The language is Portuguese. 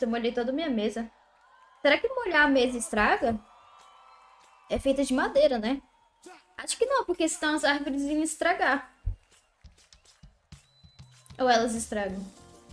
Eu molhei toda a minha mesa. Será que molhar a mesa estraga? É feita de madeira, né? Acho que não, porque senão as árvores iam estragar. Ou elas estragam?